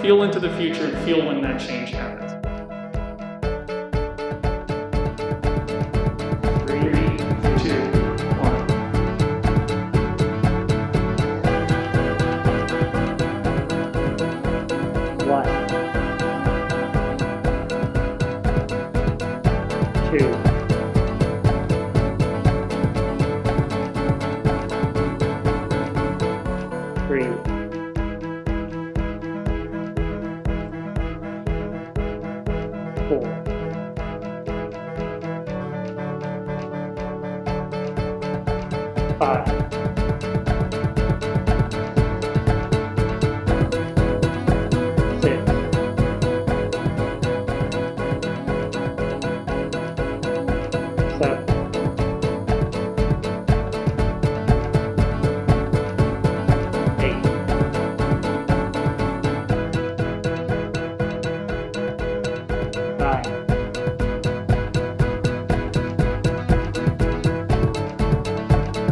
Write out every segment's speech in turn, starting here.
Feel into the future and feel when that change happens. Three. Four. Five.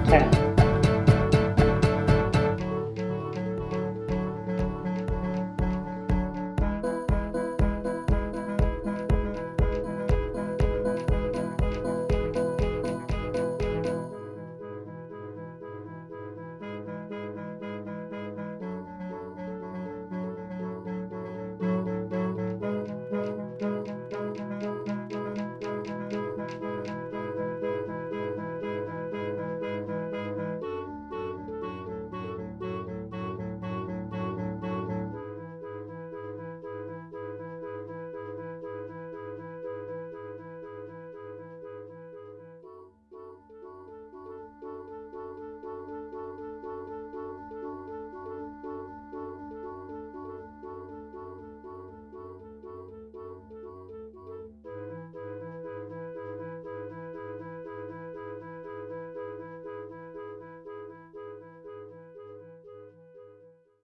Ten.